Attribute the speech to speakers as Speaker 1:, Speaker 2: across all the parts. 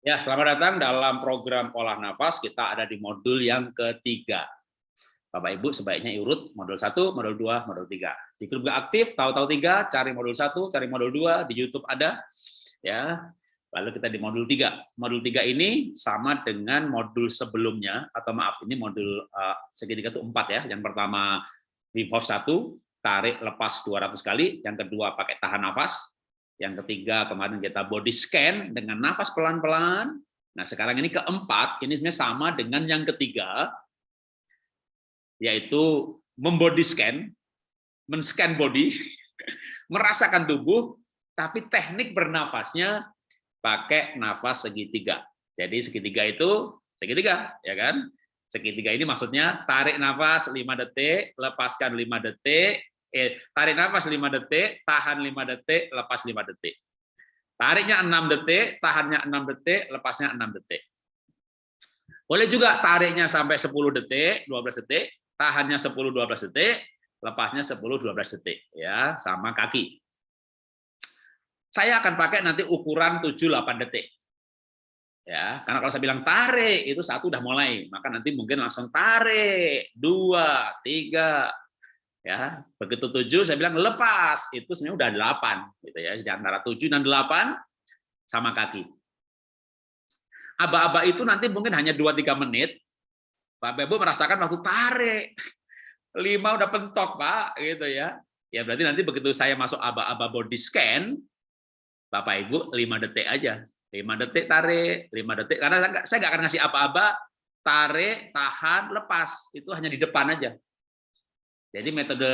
Speaker 1: Ya, selamat datang dalam program olah nafas. Kita ada di modul yang ketiga. Bapak Ibu sebaiknya urut modul 1, modul 2, modul 3. Di grup gak aktif, tahu-tahu 3, cari modul 1, cari modul 2, di YouTube ada. ya. Lalu kita di modul 3. Modul 3 ini sama dengan modul sebelumnya, atau maaf, ini modul uh, segitiga itu 4 ya. Yang pertama Wim Hof 1, tarik lepas 200 kali. Yang kedua pakai tahan nafas. Yang ketiga kemarin kita body scan dengan nafas pelan-pelan. Nah sekarang ini keempat, ini sebenarnya sama dengan yang ketiga, yaitu membody scan, men-scan body, merasakan tubuh, tapi teknik bernafasnya pakai nafas segitiga. Jadi segitiga itu segitiga, ya kan? Segitiga ini maksudnya tarik nafas 5 detik, lepaskan 5 detik, eh, tarik nafas 5 detik, tahan 5 detik, lepas 5 detik. Tariknya 6 detik, tahannya 6 detik, lepasnya 6 detik. Boleh juga tariknya sampai 10 detik, 12 detik, tahannya 10 12 detik, lepasnya 10 12 detik ya, sama kaki. Saya akan pakai nanti ukuran 7 8 detik. Ya, karena kalau saya bilang tarik itu satu udah mulai, maka nanti mungkin langsung tarik, dua, tiga, ya begitu tujuh saya bilang lepas. Itu sebenarnya udah delapan gitu ya. Di antara tujuh dan delapan sama kaki. Aba-aba itu nanti mungkin hanya dua tiga menit Pak Ibu merasakan waktu tarik. Lima udah pentok Pak gitu ya. Ya berarti nanti begitu saya masuk aba-aba body scan Bapak Ibu lima detik aja. Lima detik tarik lima detik. Karena saya nggak akan ngasih aba-aba tarik tahan lepas. Itu hanya di depan aja jadi metode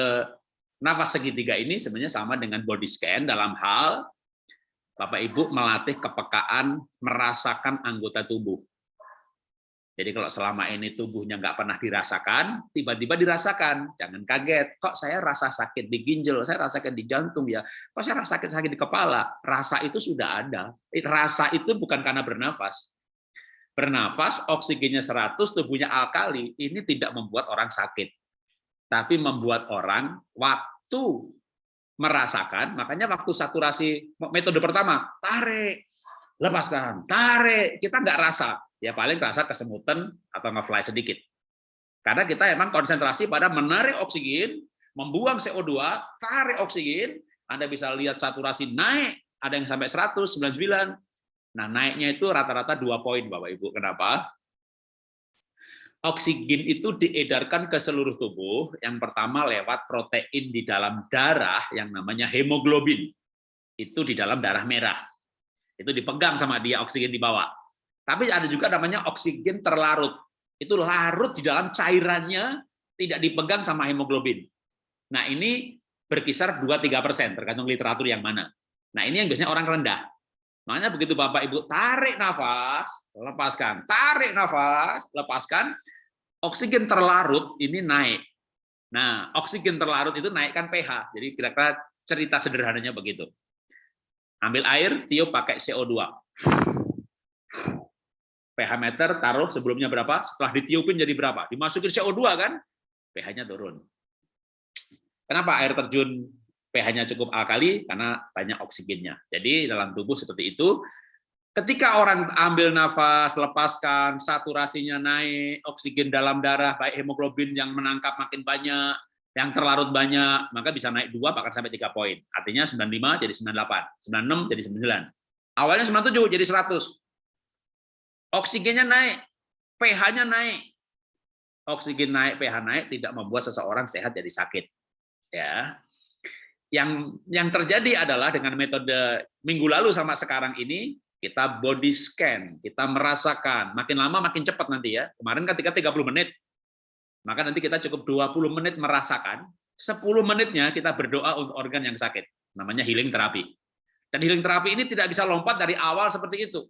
Speaker 1: nafas segitiga ini sebenarnya sama dengan body scan dalam hal Bapak Ibu melatih kepekaan merasakan anggota tubuh. Jadi kalau selama ini tubuhnya nggak pernah dirasakan, tiba-tiba dirasakan. Jangan kaget, kok saya rasa sakit di ginjal, saya rasa sakit di jantung ya, kok saya rasa sakit sakit di kepala. Rasa itu sudah ada. Rasa itu bukan karena bernafas. Bernafas, oksigennya 100, tubuhnya alkali, ini tidak membuat orang sakit tapi membuat orang waktu merasakan, makanya waktu saturasi metode pertama, tarik, lepaskan, tarik, kita nggak rasa, ya paling rasa kesemutan atau ngefly sedikit. Karena kita emang konsentrasi pada menarik oksigen, membuang CO2, tarik oksigen, Anda bisa lihat saturasi naik, ada yang sampai 100, 99, nah naiknya itu rata-rata dua poin Bapak Ibu. Kenapa? Oksigen itu diedarkan ke seluruh tubuh. Yang pertama lewat protein di dalam darah yang namanya hemoglobin. Itu di dalam darah merah. Itu dipegang sama dia oksigen di bawah. Tapi ada juga namanya oksigen terlarut. Itu larut di dalam cairannya tidak dipegang sama hemoglobin. Nah, ini berkisar 2-3% tergantung literatur yang mana. Nah, ini yang biasanya orang rendah. Makanya begitu Bapak Ibu tarik nafas, lepaskan, tarik nafas, lepaskan, oksigen terlarut ini naik. Nah, oksigen terlarut itu naikkan pH. Jadi kira-kira cerita sederhananya begitu. Ambil air, tiup pakai CO2. pH meter taruh sebelumnya berapa, setelah ditiupin jadi berapa. Dimasukin CO2 kan, pH-nya turun. Kenapa air terjun pH-nya cukup alkali? Karena banyak oksigennya. Jadi dalam tubuh seperti itu, Ketika orang ambil nafas, lepaskan, saturasinya naik, oksigen dalam darah, baik hemoglobin yang menangkap makin banyak, yang terlarut banyak, maka bisa naik dua bahkan sampai tiga poin. Artinya 95 jadi 98, 96 jadi 9. Awalnya 97 jadi 100. Oksigennya naik, pH-nya naik. Oksigen naik, pH naik tidak membuat seseorang sehat jadi sakit. Ya. Yang yang terjadi adalah dengan metode minggu lalu sama sekarang ini kita body scan, kita merasakan, makin lama makin cepat nanti ya. Kemarin ketika 30 menit, maka nanti kita cukup 20 menit merasakan, 10 menitnya kita berdoa untuk organ yang sakit, namanya healing terapi. Dan healing terapi ini tidak bisa lompat dari awal seperti itu.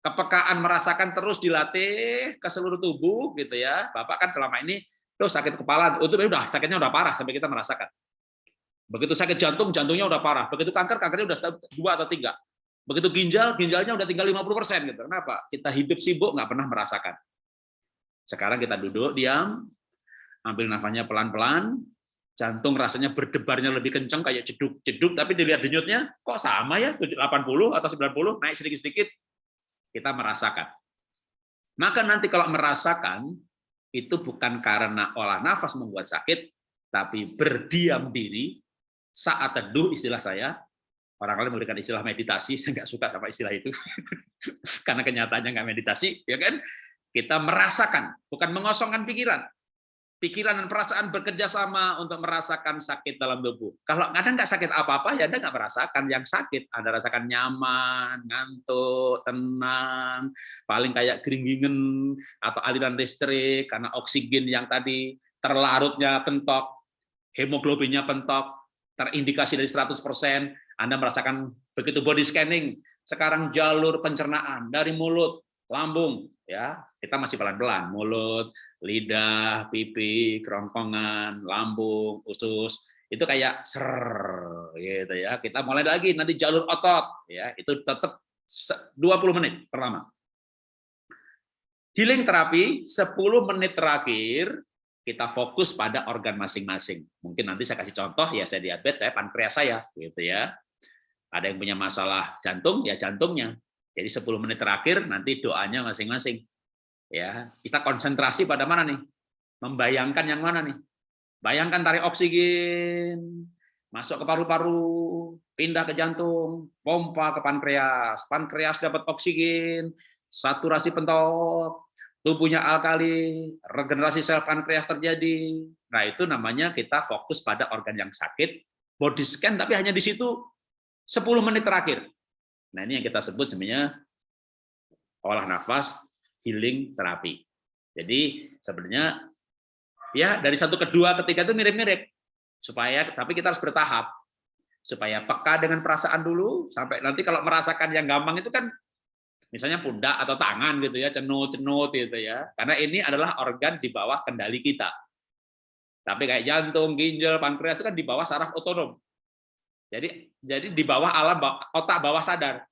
Speaker 1: Kepekaan merasakan terus dilatih ke seluruh tubuh gitu ya. Bapak kan selama ini tuh sakit kepala, itu udah sakitnya udah parah sampai kita merasakan. Begitu sakit jantung, jantungnya udah parah. Begitu kanker, kankernya udah dua atau tiga. Begitu ginjal, ginjalnya udah tinggal 50% gitu. Kenapa? Kita hidup sibuk nggak pernah merasakan. Sekarang kita duduk diam, ambil nafasnya pelan-pelan, jantung rasanya berdebarnya lebih kencang kayak jeduk-jeduk, tapi dilihat denyutnya kok sama ya 80 atau 90 naik sedikit-sedikit. kita merasakan. Maka nanti kalau merasakan, itu bukan karena olah nafas membuat sakit, tapi berdiam diri saat teduh istilah saya, orang lain memberikan istilah meditasi, saya nggak suka sama istilah itu, karena kenyataannya nggak meditasi, ya kan? Kita merasakan, bukan mengosongkan pikiran, pikiran dan perasaan bekerja sama untuk merasakan sakit dalam tubuh. Kalau Anda nggak sakit apa-apa, ya Anda nggak merasakan yang sakit. Anda rasakan nyaman, ngantuk, tenang, paling kayak keringingen atau aliran listrik karena oksigen yang tadi terlarutnya pentok, hemoglobinnya pentok, terindikasi dari 100%, Anda merasakan begitu body scanning, sekarang jalur pencernaan dari mulut, lambung, ya kita masih pelan-pelan, mulut, lidah, pipi, kerongkongan, lambung, usus, itu kayak ser gitu ya. Kita mulai lagi nanti jalur otot ya, itu tetap 20 menit pertama. Healing terapi 10 menit terakhir kita fokus pada organ masing-masing. Mungkin nanti saya kasih contoh ya saya diabetes, saya pankreas saya gitu ya. Ada yang punya masalah jantung ya jantungnya. Jadi 10 menit terakhir nanti doanya masing-masing. Ya kita konsentrasi pada mana nih? Membayangkan yang mana nih? Bayangkan tarik oksigen masuk ke paru-paru pindah ke jantung pompa ke pankreas. Pankreas dapat oksigen saturasi pentok tubuhnya alkali regenerasi sel pankreas terjadi. Nah itu namanya kita fokus pada organ yang sakit. Body scan tapi hanya di situ 10 menit terakhir nah ini yang kita sebut sebenarnya olah nafas healing terapi. Jadi sebenarnya ya dari satu ke dua ketiga itu mirip-mirip. Supaya tapi kita harus bertahap. Supaya peka dengan perasaan dulu sampai nanti kalau merasakan yang gampang itu kan misalnya pundak atau tangan gitu ya, cenut-cenut gitu ya. Karena ini adalah organ di bawah kendali kita. Tapi kayak jantung, ginjal, pankreas itu kan di bawah saraf otonom. Jadi jadi di bawah alam otak bawah sadar.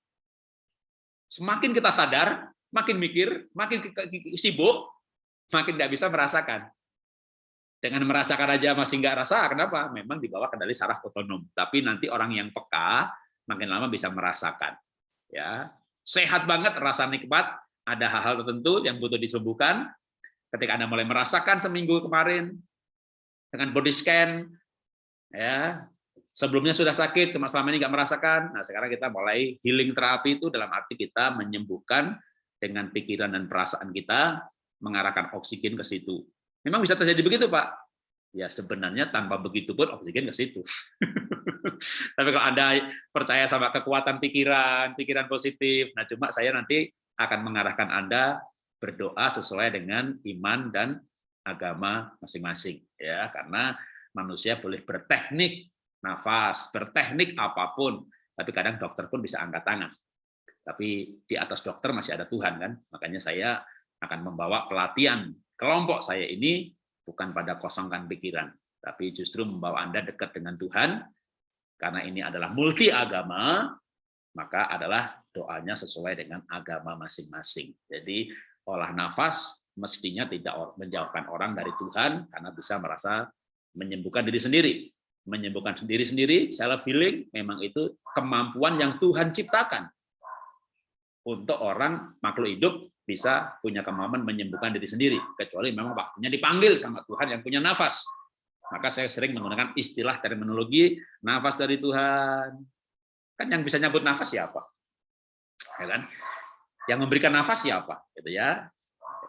Speaker 1: Semakin kita sadar, makin mikir, makin sibuk, makin tidak bisa merasakan. Dengan merasakan aja masih nggak rasa, kenapa? Memang di bawah kendali saraf otonom. Tapi nanti orang yang peka, makin lama bisa merasakan. Ya, sehat banget, rasa nikmat. Ada hal-hal tertentu yang butuh disembuhkan. Ketika anda mulai merasakan seminggu kemarin dengan body scan, ya sebelumnya sudah sakit, cuma selama ini nggak merasakan. Nah sekarang kita mulai healing terapi itu dalam arti kita menyembuhkan dengan pikiran dan perasaan kita mengarahkan oksigen ke situ. Memang bisa terjadi begitu, Pak? Ya sebenarnya tanpa begitu pun oksigen ke situ. Tapi kalau Anda percaya sama kekuatan pikiran, pikiran positif, nah cuma saya nanti akan mengarahkan Anda berdoa sesuai dengan iman dan agama masing-masing ya karena manusia boleh berteknik nafas, berteknik apa pun, tapi kadang dokter pun bisa angkat tangan. Tapi di atas dokter masih ada Tuhan kan? Makanya saya akan membawa pelatihan kelompok saya ini bukan pada kosongkan pikiran tapi justru membawa Anda dekat dengan Tuhan. Karena ini adalah multi agama maka adalah doanya sesuai dengan agama masing-masing. Jadi olah nafas mestinya tidak menjauhkan orang dari Tuhan karena bisa merasa menyembuhkan diri sendiri menyembuhkan sendiri sendiri self healing memang itu kemampuan yang Tuhan ciptakan. Untuk orang makhluk hidup bisa punya kemampuan menyembuhkan diri sendiri. Kecuali memang waktunya dipanggil sama Tuhan yang punya nafas. Maka saya sering menggunakan istilah terminologi nafas dari Tuhan. Kan yang bisa nyambut nafas siapa? Ya kan? Yang memberikan nafas siapa? Gitu ya.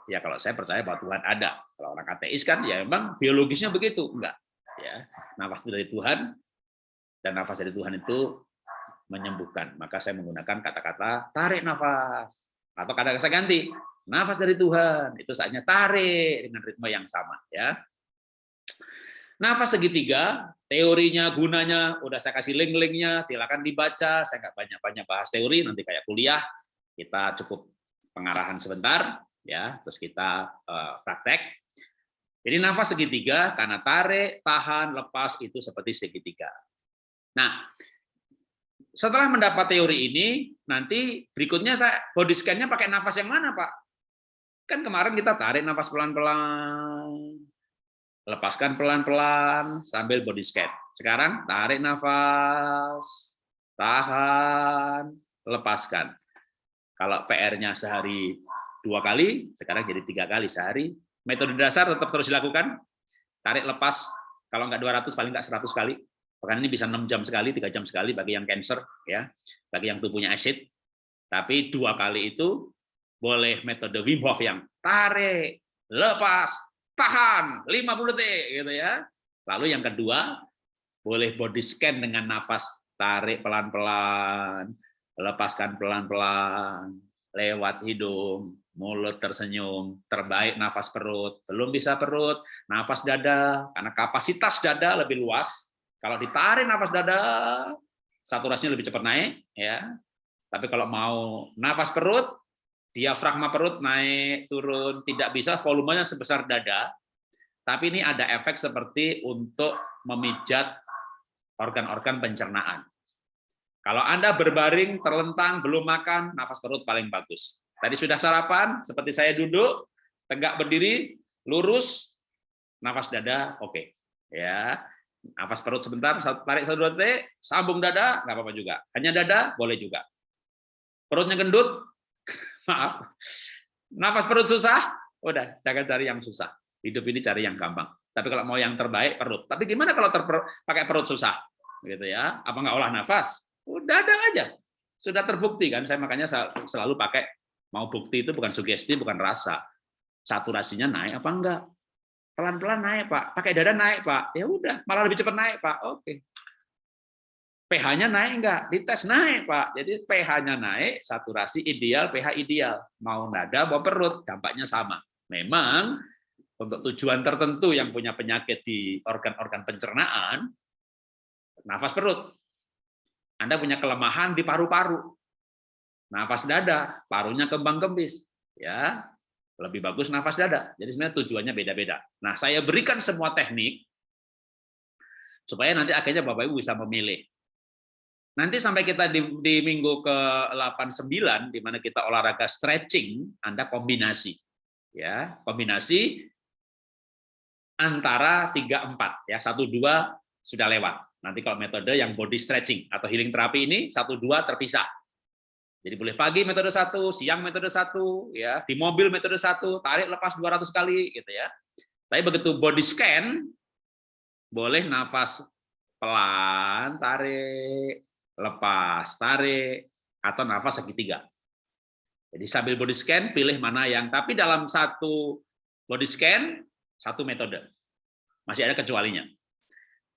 Speaker 1: Ya kalau saya percaya bahwa Tuhan ada. Kalau orang ateis kan ya memang biologisnya begitu. Enggak ya nafas dari Tuhan dan nafas dari Tuhan itu menyembuhkan. Maka saya menggunakan kata-kata tarik nafas. Atau kata-kata saya ganti, nafas dari Tuhan. Itu saatnya tarik dengan ritme yang sama. ya. Nafas segitiga, teorinya, gunanya, udah saya kasih link-linknya, silakan dibaca. Saya nggak banyak-banyak bahas teori, nanti kayak kuliah, kita cukup pengarahan sebentar, ya, terus kita uh, praktek. Jadi nafas segitiga, karena tarik, tahan, lepas, itu seperti segitiga. Nah, setelah mendapat teori ini, nanti berikutnya saya body scan-nya pakai nafas yang mana, Pak? Kan kemarin kita tarik nafas pelan-pelan, lepaskan pelan-pelan sambil body scan. Sekarang tarik nafas, tahan, lepaskan. Kalau PR-nya sehari dua kali, sekarang jadi tiga kali sehari. Metode dasar tetap terus dilakukan. Tarik lepas, kalau nggak 200 paling nggak 100 kali. Bahkan ini bisa 6 jam sekali, tiga jam sekali bagi yang cancer, ya, bagi yang tubuhnya acid. Tapi dua kali itu boleh metode Wim Hof yang tarik, lepas, tahan 50 detik gitu ya. Lalu yang kedua boleh body scan dengan nafas tarik pelan-pelan, lepaskan pelan-pelan, lewat hidung, mulut tersenyum, terbaik nafas perut, belum bisa perut, nafas dada, karena kapasitas dada lebih luas. Kalau ditarik nafas dada, saturasinya lebih cepat naik, ya. Tapi kalau mau nafas perut, diafragma perut naik turun, tidak bisa volumenya sebesar dada, tapi ini ada efek seperti untuk memijat organ-organ pencernaan. Kalau Anda berbaring, terlentang, belum makan, nafas perut paling bagus. Tadi sudah sarapan, seperti saya duduk, tegak berdiri, lurus, nafas dada, oke. Okay. Ya, nafas perut sebentar, tarik satu dua detik, sambung dada, nggak apa-apa juga. Hanya dada, boleh juga. Perutnya gendut, maaf. Nafas perut susah, udah, jangan cari yang susah. Hidup ini cari yang gampang. Tapi kalau mau yang terbaik, perut. Tapi gimana kalau pakai perut susah? Gitu ya, apa nggak olah nafas? Udah ada aja. Sudah terbukti kan, saya makanya selalu pakai mau bukti itu bukan sugesti, bukan rasa. Saturasinya naik apa enggak? Pelan-pelan naik, Pak. Pakai dada naik, Pak. Ya udah, malah lebih cepat naik, Pak. Oke. pH-nya naik enggak? Dites naik, Pak. Jadi pH-nya naik, saturasi ideal, pH ideal. Mau nada, mau perut, dampaknya sama. Memang untuk tujuan tertentu yang punya penyakit di organ-organ pencernaan, nafas perut. Anda punya kelemahan di paru-paru. Nafas dada, parunya kembang kempis. Ya, lebih bagus nafas dada. Jadi sebenarnya tujuannya beda-beda. Nah, saya berikan semua teknik supaya nanti akhirnya Bapak Ibu bisa memilih. Nanti sampai kita di, di minggu ke 89 di mana kita olahraga stretching, Anda kombinasi. Ya, kombinasi antara 3 4 ya. 1 2 sudah lewat. Nanti kalau metode yang body stretching atau healing terapi ini satu dua terpisah. Jadi boleh pagi metode satu, siang metode satu, ya di mobil metode satu, tarik lepas 200 kali, gitu ya. Tapi begitu body scan, boleh nafas pelan, tarik, lepas, tarik, atau nafas segitiga. Jadi sambil body scan, pilih mana yang, tapi dalam satu body scan, satu metode. Masih ada kecualinya.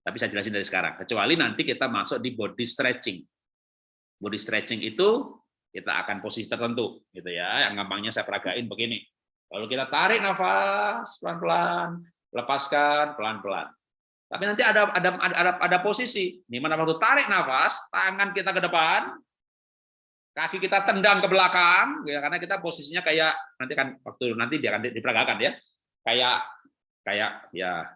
Speaker 1: Tapi saya jelasin dari sekarang. Kecuali nanti kita masuk di body stretching. Body stretching itu kita akan posisi tertentu, gitu ya. Yang gampangnya saya peragain begini. Lalu kita tarik nafas pelan-pelan, lepaskan pelan-pelan. Tapi nanti ada ada ada ada posisi di mana waktu tarik nafas, tangan kita ke depan, kaki kita tendang ke belakang, ya karena kita posisinya kayak nanti kan waktu nanti dia akan diperagakan ya, kayak kayak ya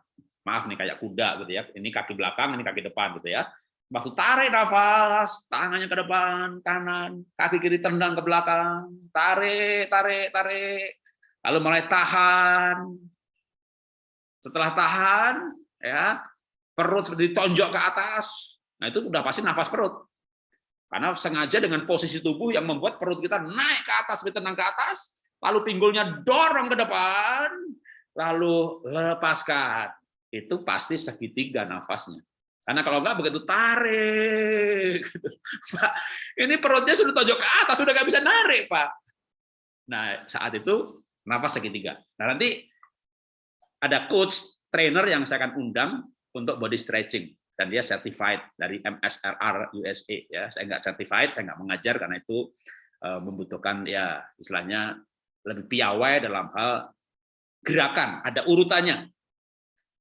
Speaker 1: maaf nih kayak kuda gitu ya. Ini kaki belakang, ini kaki depan gitu ya. Maksud tarik nafas, tangannya ke depan, kanan, kaki kiri tendang ke belakang, tarik, tarik, tarik. Lalu mulai tahan. Setelah tahan, ya perut seperti ditonjok ke atas. Nah itu udah pasti nafas perut. Karena sengaja dengan posisi tubuh yang membuat perut kita naik ke atas, tenang ke atas, lalu pinggulnya dorong ke depan, lalu lepaskan itu pasti segitiga nafasnya. Karena kalau enggak begitu tarik, gitu. Pak, ini perutnya sudah tojok ke atas, sudah nggak bisa narik, Pak. Nah, saat itu nafas segitiga. Nah, nanti ada coach trainer yang saya akan undang untuk body stretching dan dia certified dari MSRR USA ya. Saya nggak certified, saya nggak mengajar karena itu eh, membutuhkan ya istilahnya lebih piawai dalam hal gerakan, ada urutannya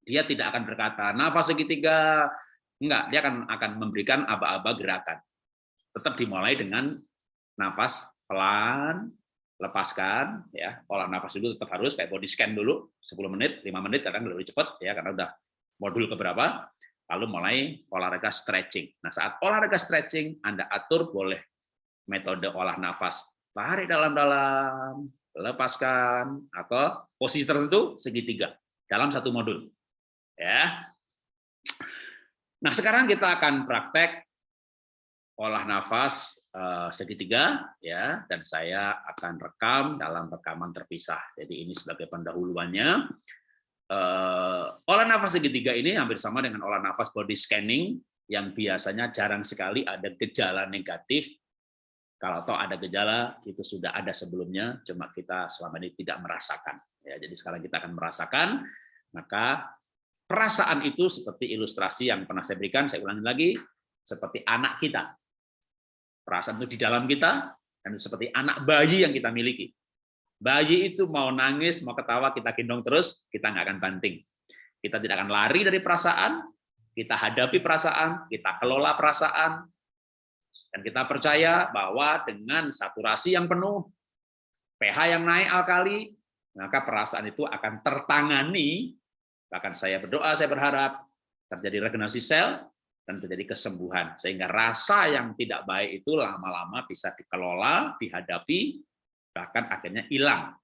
Speaker 1: dia tidak akan berkata nafas segitiga, enggak, dia akan akan memberikan aba-aba gerakan. Tetap dimulai dengan nafas pelan, lepaskan ya. Olah nafas dulu tetap harus kayak body scan dulu 10 menit 5 menit kadang lebih cepat ya karena udah modul keberapa lalu mulai olahraga stretching. Nah saat olahraga stretching Anda atur boleh metode olah nafas. Tarik dalam-dalam lepaskan atau posisi tertentu segitiga dalam satu modul Ya. Nah, sekarang kita akan praktek olah nafas uh, segitiga ya dan saya akan rekam dalam rekaman terpisah. Jadi ini sebagai pendahuluannya. Uh, olah nafas segitiga ini hampir sama dengan olah nafas body scanning yang biasanya jarang sekali ada gejala negatif. Kalau toh ada gejala itu sudah ada sebelumnya, cuma kita selama ini tidak merasakan. Ya, jadi sekarang kita akan merasakan, maka perasaan itu seperti ilustrasi yang pernah saya berikan, saya ulangi lagi, seperti anak kita Perasaan itu di dalam kita, dan seperti anak bayi yang kita miliki. Bayi itu mau nangis, mau ketawa, kita gendong terus, kita nggak akan banting. Kita tidak akan lari dari perasaan, kita hadapi perasaan, kita kelola perasaan, dan kita percaya bahwa dengan saturasi yang penuh, pH yang naik alkali, maka perasaan itu akan tertangani, bahkan saya berdoa, saya berharap terjadi regenerasi sel, dan terjadi kesembuhan. Sehingga rasa yang tidak baik itu lama-lama bisa dikelola, dihadapi, bahkan akhirnya hilang.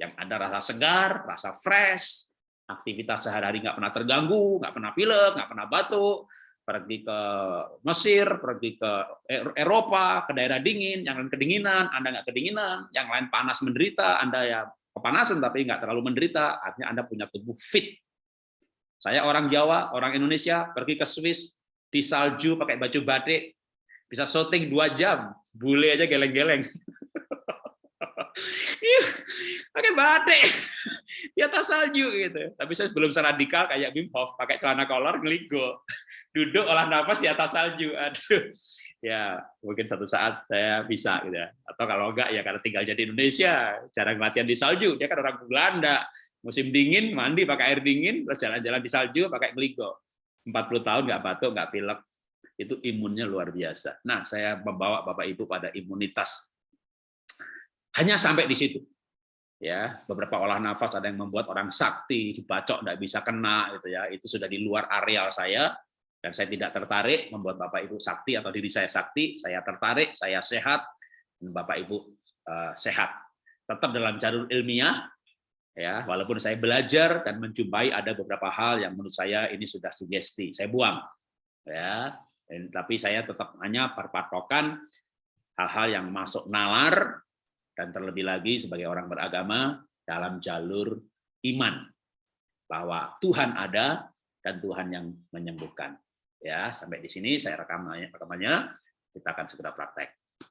Speaker 1: Yang ada rasa segar, rasa fresh, aktivitas sehari-hari nggak pernah terganggu, nggak pernah pilek, nggak pernah batuk, pergi ke Mesir, pergi ke Eropa, ke daerah dingin, yang lain kedinginan, Anda nggak kedinginan, yang lain panas menderita, Anda ya kepanasan tapi nggak terlalu menderita, artinya Anda punya tubuh fit. Saya orang Jawa, orang Indonesia, pergi ke Swiss, di salju pakai baju batik, bisa syuting dua jam, bule aja geleng-geleng. pakai batik di atas salju gitu. Tapi saya belum seradikal kayak Wim Hof pakai celana kolor ngeligo. Duduk olah nafas di atas salju. Aduh. Ya, mungkin satu saat saya bisa gitu ya. Atau kalau enggak ya karena tinggal jadi Indonesia, jarang latihan di salju. Dia kan orang Belanda. Musim dingin mandi pakai air dingin, terus jalan-jalan di salju pakai ngeligo. 40 tahun nggak batuk, nggak pilek, itu imunnya luar biasa. Nah, saya membawa Bapak Ibu pada imunitas. Hanya sampai di situ. Ya, beberapa olah nafas ada yang membuat orang sakti, dibacok nggak bisa kena gitu ya. Itu sudah di luar areal saya dan saya tidak tertarik membuat Bapak Ibu sakti atau diri saya sakti, saya tertarik, saya sehat dan Bapak Ibu uh, sehat. Tetap dalam jalur ilmiah, ya walaupun saya belajar dan menjumpai ada beberapa hal yang menurut saya ini sudah sugesti saya buang ya dan, tapi saya tetap hanya berpatokan hal-hal yang masuk nalar dan terlebih lagi sebagai orang beragama dalam jalur iman. Bahwa Tuhan ada dan Tuhan yang menyembuhkan. Ya sampai di sini saya rekam rekamannya. Kita akan segera praktek